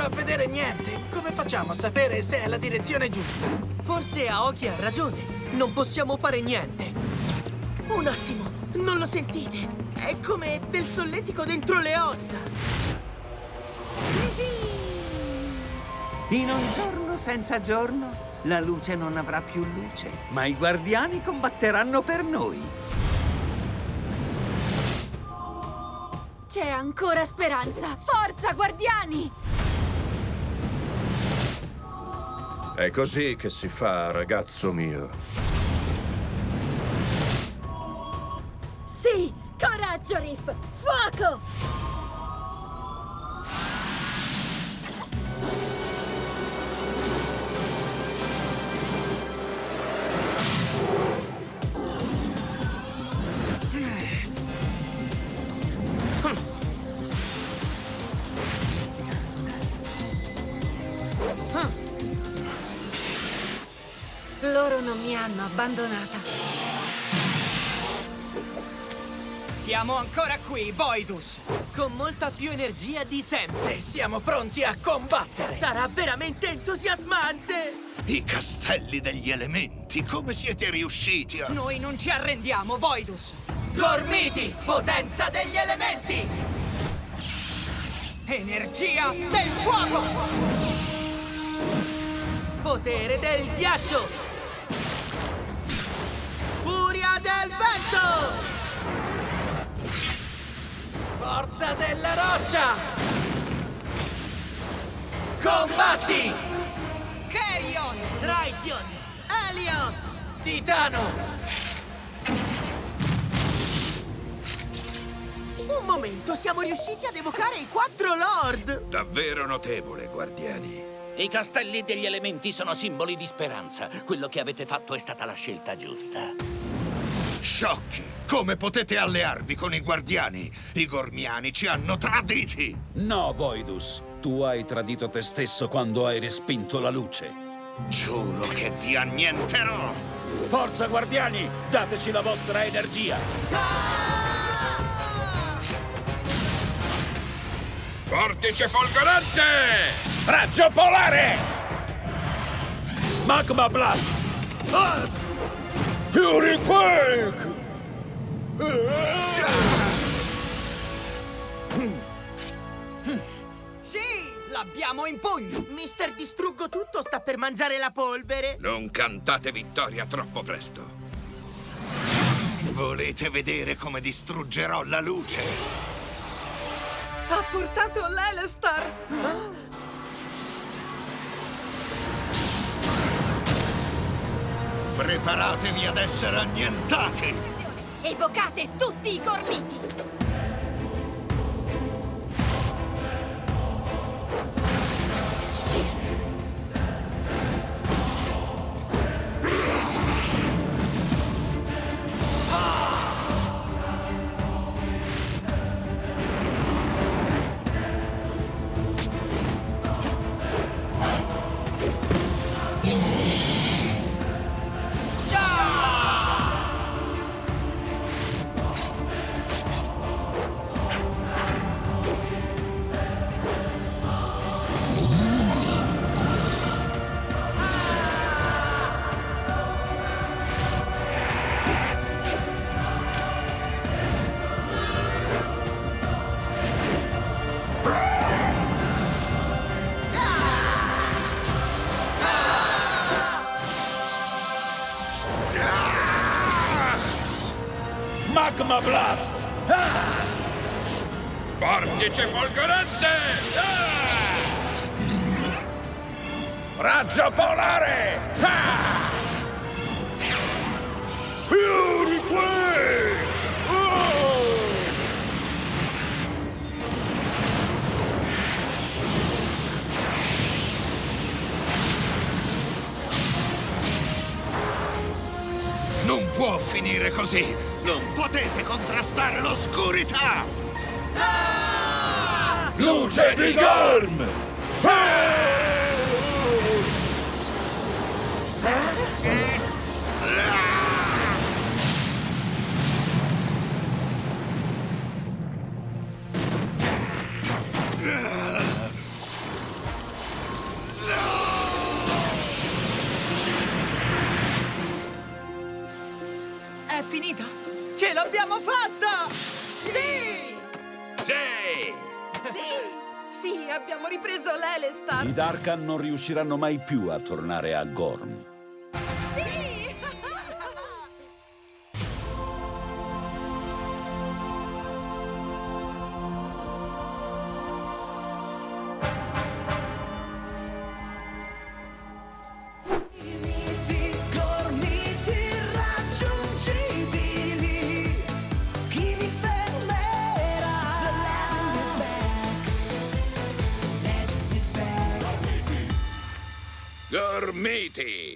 riesco a vedere niente. Come facciamo a sapere se è la direzione giusta? Forse Aoki ha ragione. Non possiamo fare niente. Un attimo, non lo sentite? È come del solletico dentro le ossa. In un giorno senza giorno, la luce non avrà più luce, ma i guardiani combatteranno per noi. C'è ancora speranza! Forza, guardiani! È così che si fa, ragazzo mio. Sì! Coraggio, Riff! Fuoco! Loro non mi hanno abbandonata. Siamo ancora qui, Voidus! Con molta più energia di sempre! E siamo pronti a combattere! Sarà veramente entusiasmante! I castelli degli elementi, come siete riusciti a... Noi non ci arrendiamo, Voidus! Gormiti, potenza degli elementi! Energia del fuoco! Potere del ghiaccio! Forza della roccia! Combatti! Carrion! Draition! Helios! Titano! Un momento, siamo riusciti ad evocare i quattro Lord! Davvero notevole, guardiani. I castelli degli elementi sono simboli di speranza. Quello che avete fatto è stata la scelta giusta. Sciocchi! Come potete allearvi con i guardiani? I gormiani ci hanno traditi! No, Voidus. Tu hai tradito te stesso quando hai respinto la luce. Giuro che vi annienterò! Forza, guardiani! Dateci la vostra energia! Vortice folgorante! Raggio polare! Magma Blast! Ah! Fury Quake! Sì, l'abbiamo in pugno! Mister Distruggo Tutto sta per mangiare la polvere! Non cantate vittoria troppo presto. Volete vedere come distruggerò la luce? Ha portato l'Elestar! Preparatevi ad essere annientati! Evocate tutti i gormiti! Magma Blast! Ah! Vortice folgorante! Ah! Raggio polare! Ah! Fury Quake! Oh! Non può finire così! Non potete contrastare l'oscurità! Ah! Luce di Gorm! È finita? Ce l'abbiamo fatta! Sì! Sì! Sì! Sì, abbiamo ripreso l'Elestar! I Darkan non riusciranno mai più a tornare a Gorm. meaty.